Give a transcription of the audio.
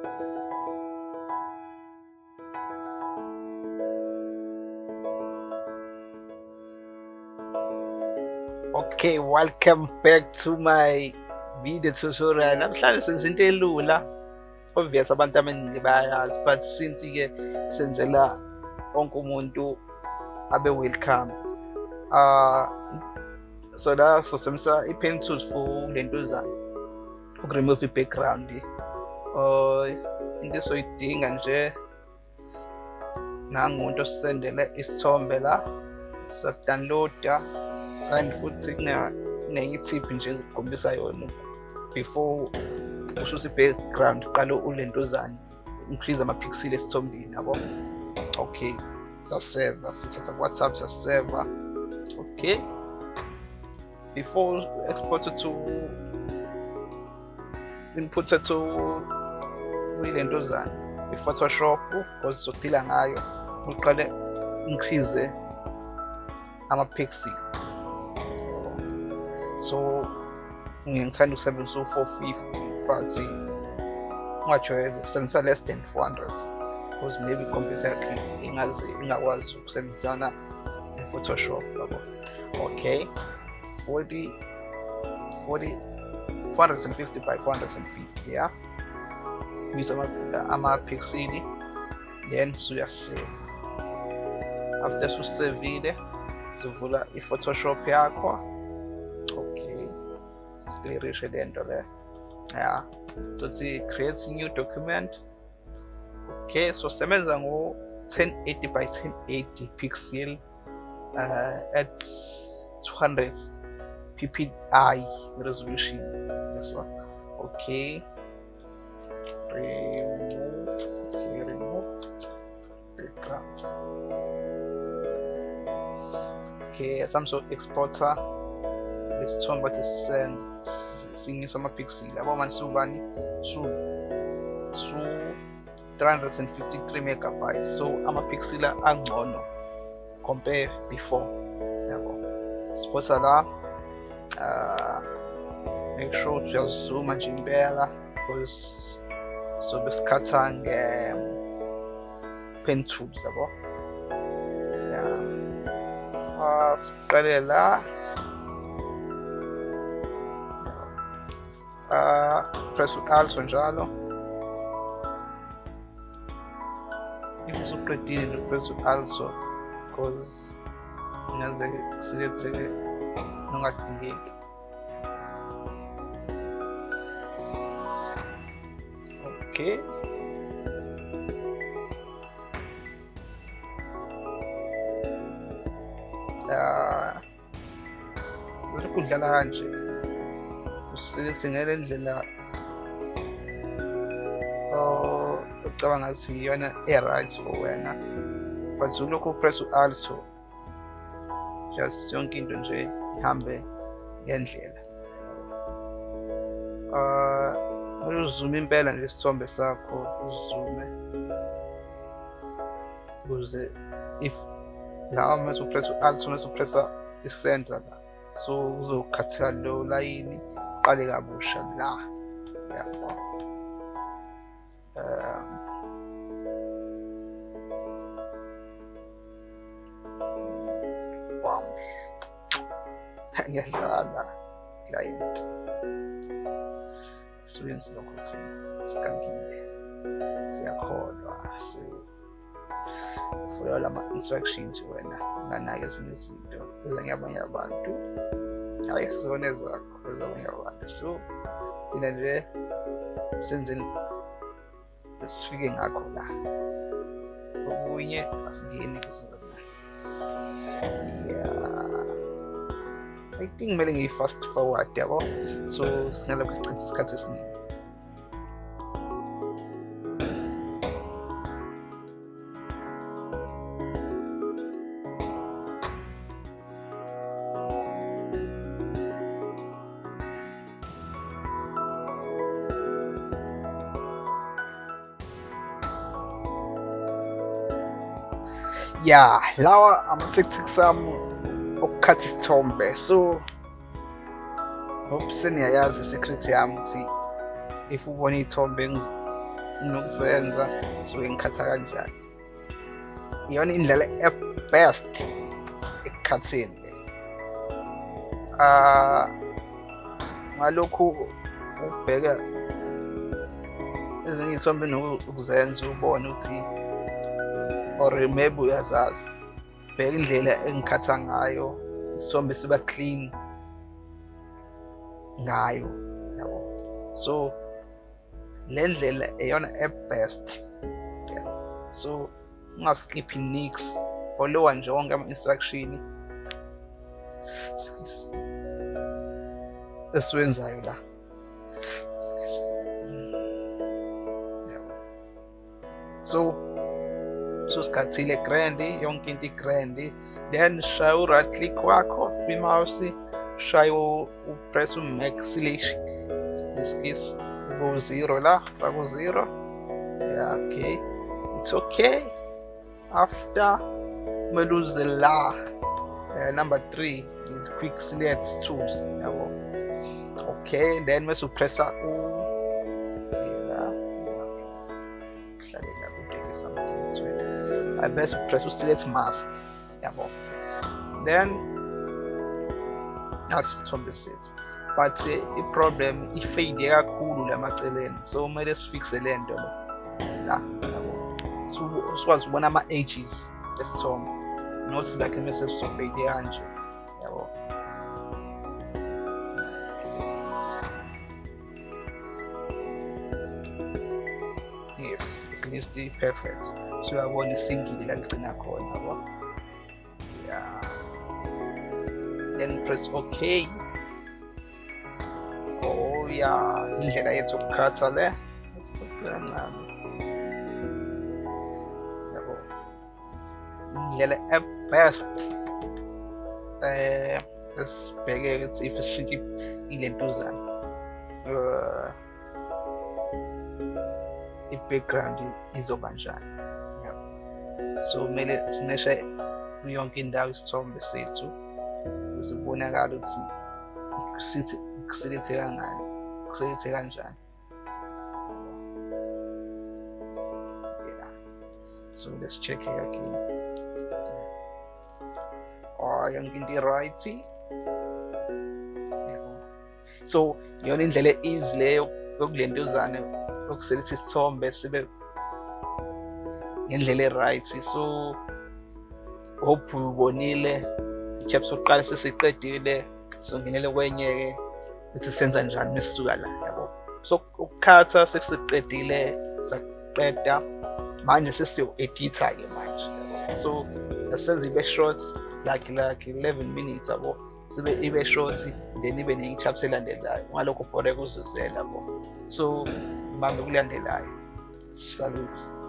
Okay, welcome back to my video tutorial. Namhlanje senze into elula. Obvious abantu abaningi bayayazi but since ke senzela wonke umuntu abe welcome. Uh so la so semsa i-pen tools for lento zami. Ukuremove i-background. Uh into esoyidinga nje. Nangumuntu osendele isithombe la. Sasidownloada kanti futhi kunenye ithiphi nje ezikukhombisa yona before ususa i-background qale ulentuzane increase ama-pixel esithombeni yabo? Okay saseva sithatha ku-whatsapp saseva. Okay. Before export to input to kuyilentuzane i-photoshop because sodila ngayo uqale increase ama-pixel so ngithanda ukusebenzisa u-450 but ungajwayele sebenzisa less than 400 because maybe ikhompyutha yakhe ingaze ingakwazi ukusebenzisana ne-photoshop yabo? Okay 40 40 450 by 450 yeah use ama-pixel then suyasave after susevile uzovula i-photoshop yakho. Siklirishe le nto le. Ya. Sothi create new document. Okay so sebenza ngo 1080 by 1080 pixel uh, at 200 ppi resolution. This one okay remove background okay some sort exporter lesithombe bathi sinyisa amapixel yabo manje siwubani su su 353 megabytes so amapixel angcono compare before yabo siposa la uh, make sure ukuthi uyazizuma nje impela because sobie skacanie pęczów zabo. A karela a presso al sonjalo io so pretire presso alzo cause non si non attingere because ingenzeke siletheke nongadingeki okay uh, kudlala kanje singele ndlela ocabanga ngathi iyona e-right for wena but ulokhu upress u-also just yonke into nje ihambe ngendlela uh uzume impela nje isithombe sakho uzume. Ukuze if la mase upress u-also mase upressa i-center la so uzokhatheka lo layini uqale kabusha la. Yabo um wow ngiyadlala. Client students don't consider skanking their siyakholwa so for all ama-instructions wena unganayo ezinye izinto ezangeyabanye abantu hayi sizibone zakho ezabanye abantu so thina nje senze sifike ngakho la okunye asingeni kuzona yeah. I think mailing a fast forward error, so es kann ich das Ganze sehen. Ja, Lauer am 66. ukukhatha isithombe so hope seniyayazi i-secret yami ukuthi if ubona iy'thombe nginokuzenza suke ngikhatha kanjani. Iyona indlela ebest ekukhatheni le. Um ngalokhu ukubheka ezinye iy'thombe nokuzenza ubone ukuthi or maybe uyazazi bheka indlela engikhatha ngayo isithombe siba clean. Ngayo yabo so le ndlela eyona eh, e-best eh, so ungaskiphi nix followa nje wonke ama-instruction esiwenzayo la. Mm. So so sikhathile grandi yonke into igrandi. Then shaya u-right click wakho kwi-mouse shaya upress u-max selection excuse ku-zero la faka u-zero. Yeah okay. It's okay. After kumele uze la uh, number three is quick select tools okay then mase upressa u I best press u-select mask. Yabo then asithombe sethu but uh, i-problem ifade kakhulu lamaceleni so kumele sifixe le nto la yabo sikwazi ukubona ama-ages esithombe not like mase sifade kanje yabo yes at least perfect so uyabona isingile la ligcina khona yabo yeah. Then press okay oh yeah. Indlela yethu ukukhatha le. Kancane yabo. Indlela e-best eh esibheke ukuthi if sishintshe ilentuzana uh, i-background izoba njani so kumele simeshe yonke indawo isithombe sethu ukuze kubonakale ukuthi sithi kuselethe kangani kuselethe kanjani yeah. So let's check it again. Oh yonke into i-right. So iyona indlela easy leyo yokulentuzana yokuseletha isithombe sibe ngendlela e-right so hope ubonile ichapter sokuqala sesiqedile songenele kwenye-ke ukuthi senza njani mesisuka la yabo. So ukukhatha sekusiqedile saqeda manje sesiyo-editha-ke manje so asenza ibe short like like 11 minutes yabo. Sibe ibe short then ibe nenye chapter elandelayo ngalokho bhore kuzuzela bo so mambe kulandelayo salute.